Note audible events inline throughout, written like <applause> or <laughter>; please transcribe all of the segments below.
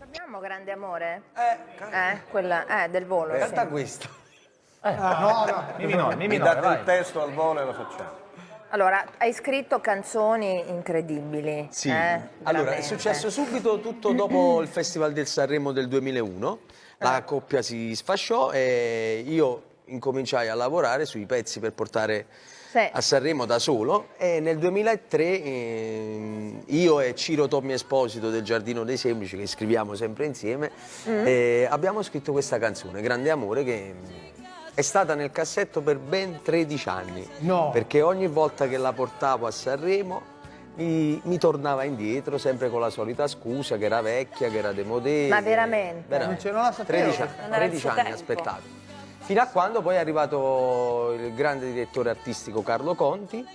Abbiamo grande amore? Eh, Eh, quella, eh, del volo. canta sì. questo. No, no. Mi minore, mi Mi minore, date il vai. testo al volo e lo facciamo. Allora, hai scritto canzoni incredibili. Sì. eh, allora, è successo subito tutto dopo il Festival del Sanremo del 2001. La coppia si sfasciò e io incominciai a lavorare sui pezzi per portare Sì. a Sanremo da solo e nel 2003 ehm, io e Ciro Tommi Esposito del Giardino dei Semplici, che scriviamo sempre insieme, Mm. eh, abbiamo scritto questa canzone, Grande Amore, che è stata nel cassetto per ben 13 anni. No. Perché ogni volta che la portavo a Sanremo mi, mi tornava indietro, sempre con la solita scusa che era vecchia, che era demodè. Ma veramente? Non ce- non la sapevo 13, questa. Non era il 13 suo anni aspettato. Fino a quando poi è arrivato il grande direttore artistico Carlo Conti.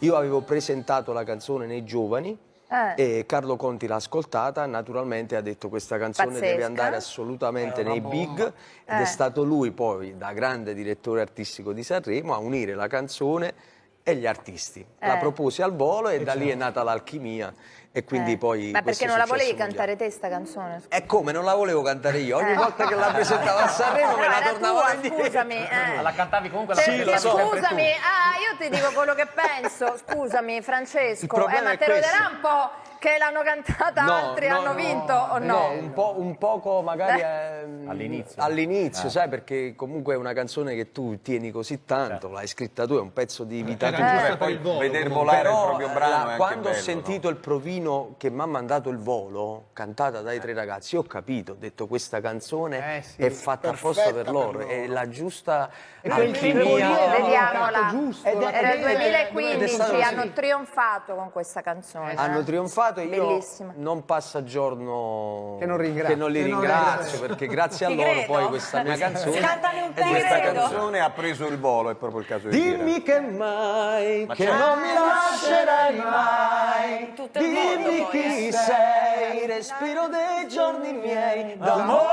Io avevo presentato la canzone nei giovani Eh. e Carlo Conti l'ha ascoltata, naturalmente ha detto questa canzone deve Pazzesca. andare assolutamente nei big ed Eh. è stato lui poi, da grande direttore artistico di Sanremo, a unire la canzone e gli artisti. La Eh. proposi al volo e da lì è nata l'alchimia e quindi Eh. poi... Ma perché non la è volevi mondiale. cantare te sta canzone? E come, non la volevo cantare io, ogni Eh. volta che la presentavo a Sanremo me No, la tornavo tua, indietro. scusami. eh. <laughs> Ma la cantavi comunque la Sì, lo so. scusami, ah, io ti dico quello che penso. Scusami, Francesco. Il eh, ma è te lo darà un po' che l'hanno cantata No, altri no, hanno no, vinto o no? un, po', un poco magari ehm, <laughs> All'inizio. all'inizio, Eh. sai, perché comunque è una canzone che tu tieni così tanto, l'hai scritta tu, è un pezzo di vita Era tua. per poi il volo, comunque. volare il Però proprio brano la- è quando ho bello, sentito il provino che mi ha mandato il volo, cantata dai tre ragazzi, ho capito, ho detto questa canzone Eh sì, è fatta apposta per loro, per è loro. la giusta E quel alchimia. Vediamola. giusto, è- Era il ed è- ed è 2015, stato così. hanno trionfato con questa canzone. Hanno eh. trionfato e io Bellissima. non passa giorno Che non ringrazio. che non li Che non ringrazio perché grazie <laughs> a loro poi questa mia canzone è. Questa canzone ha preso il volo, è proprio il caso di dire. Dimmi che mai, che certo. non mi lascerai mai. Il Dimmi chi sei, respiro dei giorni miei d'amore.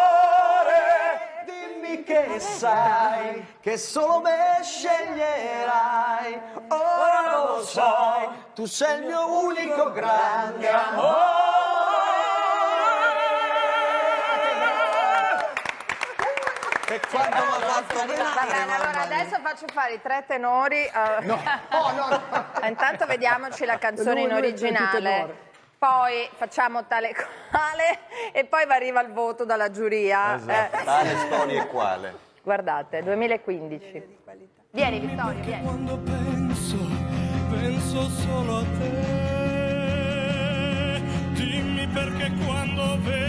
Dimmi che sai, che solo me sceglierai. Ora lo so, tu sei il mio unico grande amore. E quando mi ha fatto Va venire, bene, allora adesso faccio fare i tre tenori. eh. No, no, no. <laughs> Intanto vediamoci la canzone in originale. Poi facciamo tale quale e poi va arriva il voto dalla giuria. Esatto. Eh, Tale storia e quale? guardate, 2015. Vieni Vittorio, vieni. Quando penso, penso solo a te. Dimmi perché quando vedo,